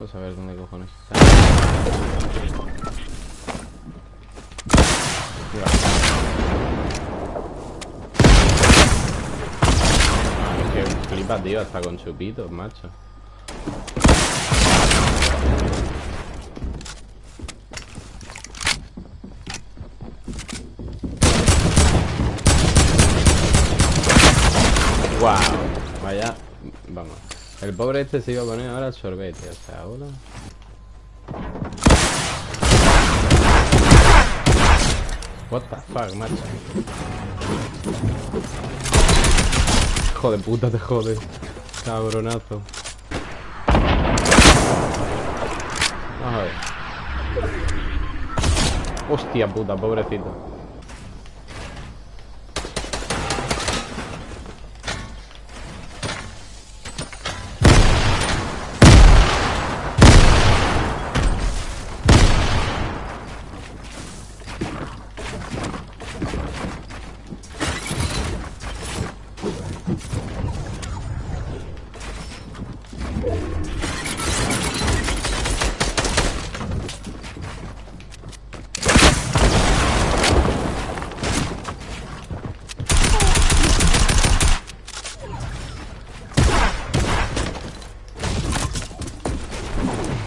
Vamos a ver dónde cojones está. Flipa, tío, hasta con chupitos, macho. Wow. El pobre este se iba a poner ahora el sorbete, o sea, ahora. What the fuck, macho. Hijo de puta, te jode. Cabronazo. Vamos a ver. Hostia puta, pobrecito.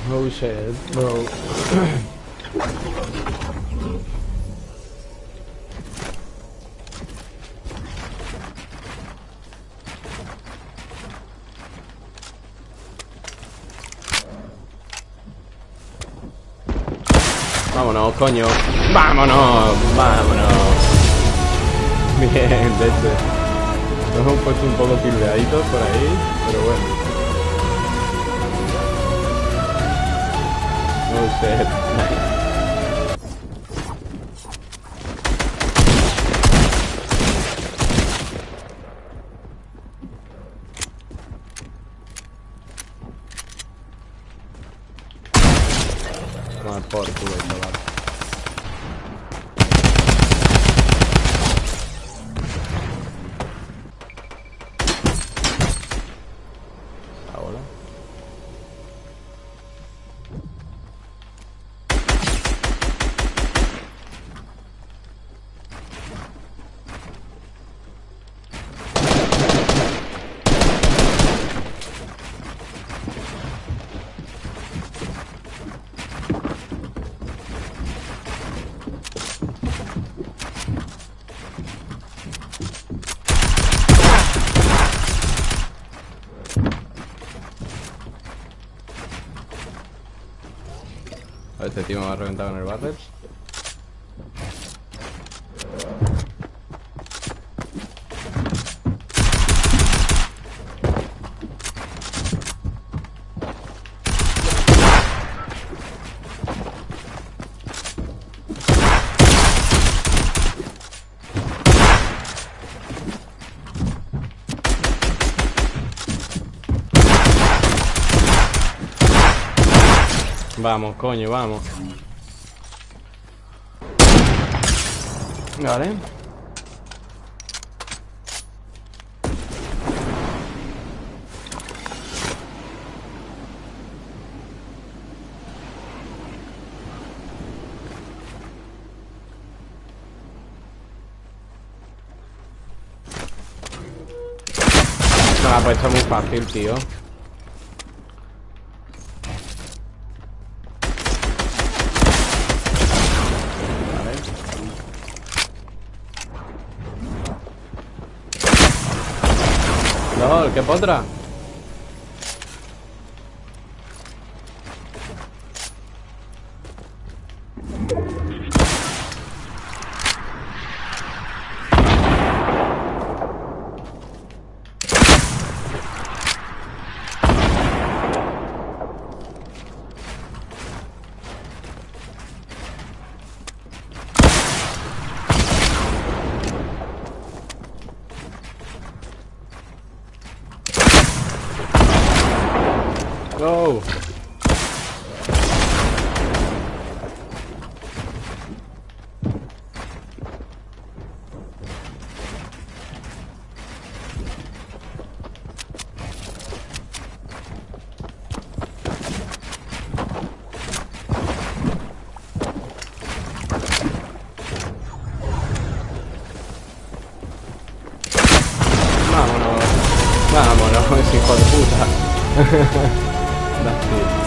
Oh shit, bro. Vámonos, coño. Vámonos, vámonos. Bien, leche. Nos hemos puesto un poco tildeaditos por ahí, pero bueno. Oh shit. Nice. Toma por culo. Este tío me va a reventar con el barrel. Vamos, coño, vamos. Vale. Nada, pues esto es muy fácil, tío. LOL, qué Vámonos, hijo de puta.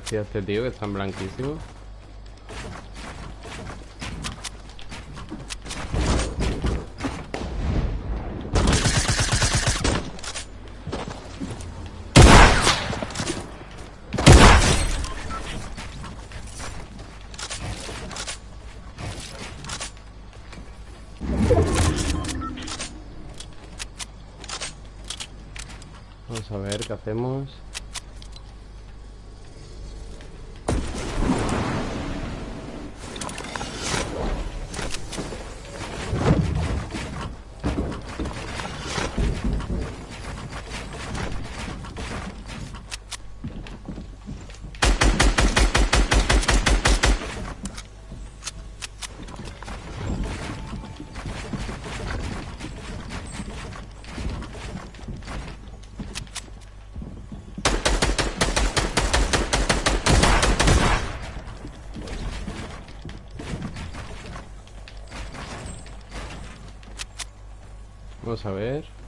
a este tío que están blanquísimos. Vamos a ver qué hacemos. Vamos a ver.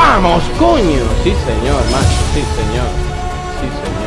¡Vamos, coño! Sí, señor, macho, sí, señor. Sí, señor.